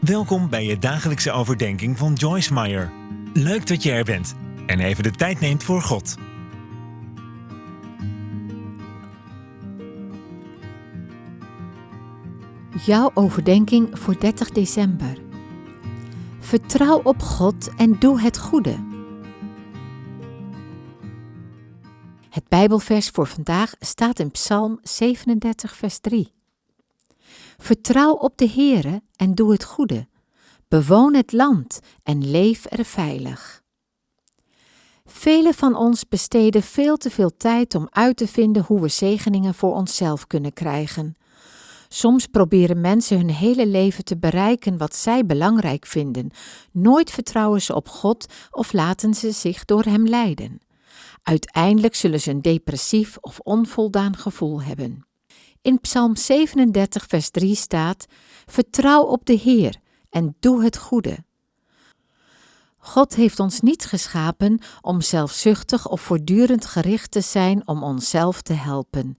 Welkom bij je dagelijkse overdenking van Joyce Meyer. Leuk dat je er bent en even de tijd neemt voor God. Jouw overdenking voor 30 december. Vertrouw op God en doe het goede. Het Bijbelvers voor vandaag staat in Psalm 37, vers 3. Vertrouw op de Heere en doe het goede. Bewoon het land en leef er veilig. Velen van ons besteden veel te veel tijd om uit te vinden hoe we zegeningen voor onszelf kunnen krijgen. Soms proberen mensen hun hele leven te bereiken wat zij belangrijk vinden. Nooit vertrouwen ze op God of laten ze zich door Hem leiden. Uiteindelijk zullen ze een depressief of onvoldaan gevoel hebben. In Psalm 37, vers 3 staat: Vertrouw op de Heer en doe het goede. God heeft ons niet geschapen om zelfzuchtig of voortdurend gericht te zijn om onszelf te helpen.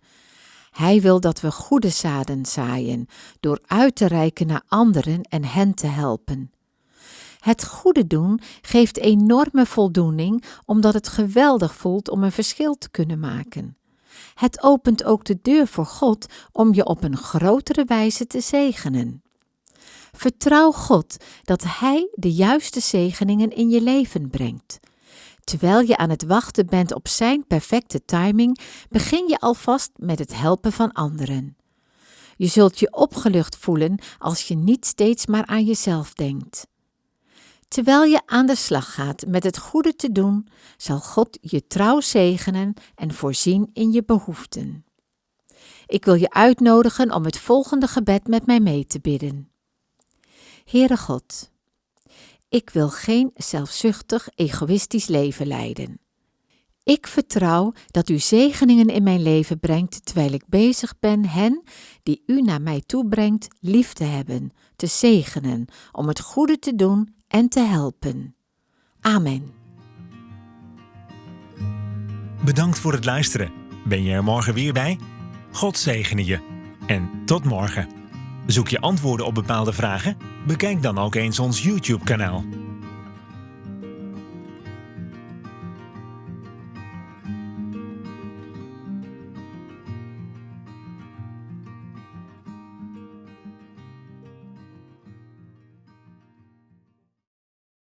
Hij wil dat we goede zaden zaaien door uit te reiken naar anderen en hen te helpen. Het goede doen geeft enorme voldoening omdat het geweldig voelt om een verschil te kunnen maken. Het opent ook de deur voor God om je op een grotere wijze te zegenen. Vertrouw God dat Hij de juiste zegeningen in je leven brengt. Terwijl je aan het wachten bent op Zijn perfecte timing, begin je alvast met het helpen van anderen. Je zult je opgelucht voelen als je niet steeds maar aan jezelf denkt. Terwijl je aan de slag gaat met het goede te doen, zal God je trouw zegenen en voorzien in je behoeften. Ik wil je uitnodigen om het volgende gebed met mij mee te bidden. Heere God, ik wil geen zelfzuchtig, egoïstisch leven leiden. Ik vertrouw dat u zegeningen in mijn leven brengt terwijl ik bezig ben hen, die u naar mij toe brengt, lief te hebben, te zegenen, om het goede te doen en te helpen. Amen. Bedankt voor het luisteren. Ben je er morgen weer bij? God zegene je. En tot morgen. Zoek je antwoorden op bepaalde vragen? Bekijk dan ook eens ons YouTube-kanaal.